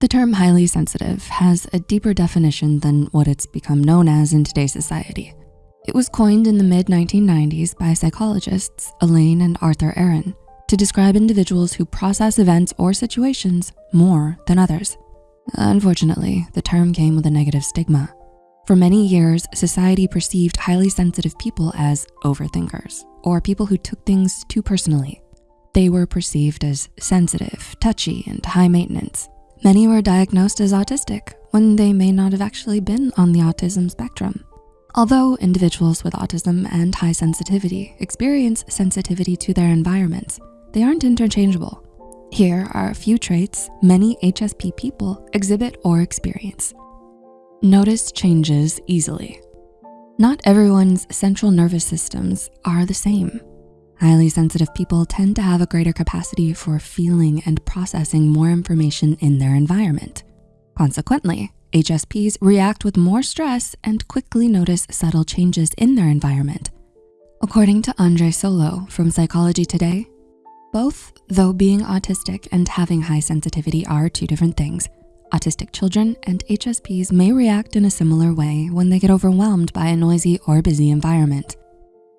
The term highly sensitive has a deeper definition than what it's become known as in today's society. It was coined in the mid 1990s by psychologists Elaine and Arthur Aron to describe individuals who process events or situations more than others. Unfortunately, the term came with a negative stigma. For many years, society perceived highly sensitive people as overthinkers or people who took things too personally. They were perceived as sensitive, touchy, and high maintenance. Many were diagnosed as autistic when they may not have actually been on the autism spectrum. Although individuals with autism and high sensitivity experience sensitivity to their environments, they aren't interchangeable. Here are a few traits many HSP people exhibit or experience. Notice changes easily. Not everyone's central nervous systems are the same. Highly sensitive people tend to have a greater capacity for feeling and processing more information in their environment. Consequently, HSPs react with more stress and quickly notice subtle changes in their environment. According to Andre Solo from Psychology Today, both, though being autistic and having high sensitivity are two different things, autistic children and HSPs may react in a similar way when they get overwhelmed by a noisy or busy environment.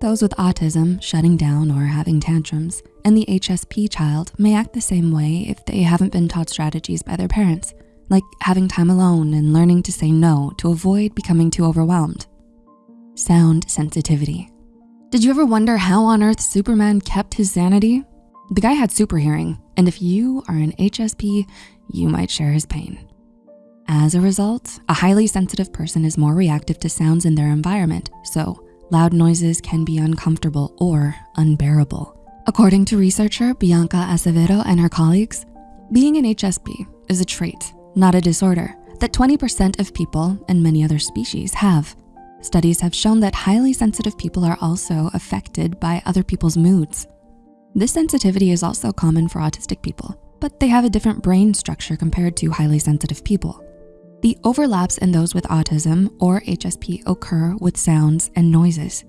Those with autism shutting down or having tantrums, and the HSP child may act the same way if they haven't been taught strategies by their parents, like having time alone and learning to say no to avoid becoming too overwhelmed. Sound sensitivity. Did you ever wonder how on earth Superman kept his sanity? The guy had super hearing, and if you are an HSP, you might share his pain. As a result, a highly sensitive person is more reactive to sounds in their environment, so loud noises can be uncomfortable or unbearable. According to researcher Bianca Acevedo and her colleagues, being an HSP is a trait, not a disorder, that 20% of people and many other species have. Studies have shown that highly sensitive people are also affected by other people's moods. This sensitivity is also common for autistic people, but they have a different brain structure compared to highly sensitive people. The overlaps in those with autism or HSP occur with sounds and noises.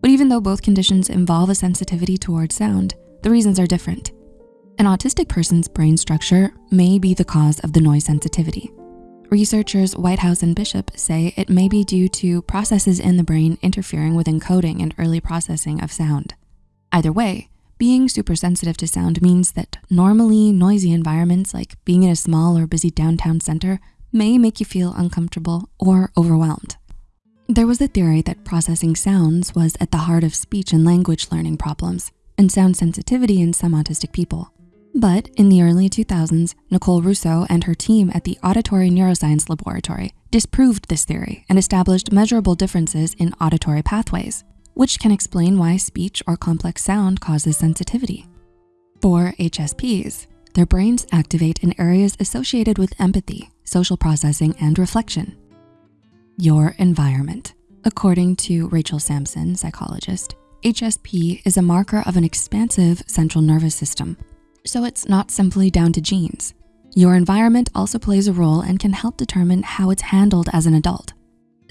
But even though both conditions involve a sensitivity towards sound, the reasons are different. An autistic person's brain structure may be the cause of the noise sensitivity. Researchers Whitehouse and Bishop say it may be due to processes in the brain interfering with encoding and early processing of sound. Either way, being super sensitive to sound means that normally noisy environments like being in a small or busy downtown center may make you feel uncomfortable or overwhelmed. There was a theory that processing sounds was at the heart of speech and language learning problems and sound sensitivity in some autistic people. But in the early 2000s, Nicole Russo and her team at the Auditory Neuroscience Laboratory disproved this theory and established measurable differences in auditory pathways, which can explain why speech or complex sound causes sensitivity. For HSPs, their brains activate in areas associated with empathy, social processing, and reflection. Your environment. According to Rachel Sampson, psychologist, HSP is a marker of an expansive central nervous system. So it's not simply down to genes. Your environment also plays a role and can help determine how it's handled as an adult.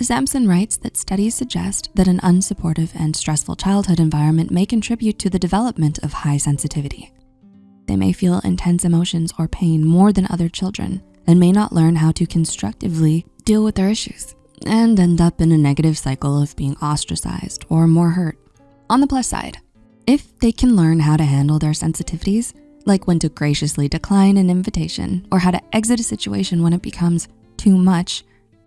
Sampson writes that studies suggest that an unsupportive and stressful childhood environment may contribute to the development of high sensitivity. They may feel intense emotions or pain more than other children and may not learn how to constructively deal with their issues and end up in a negative cycle of being ostracized or more hurt. On the plus side, if they can learn how to handle their sensitivities, like when to graciously decline an invitation or how to exit a situation when it becomes too much,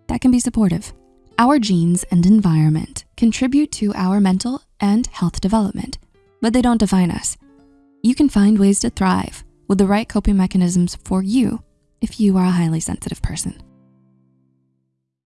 that can be supportive. Our genes and environment contribute to our mental and health development, but they don't define us you can find ways to thrive with the right coping mechanisms for you if you are a highly sensitive person.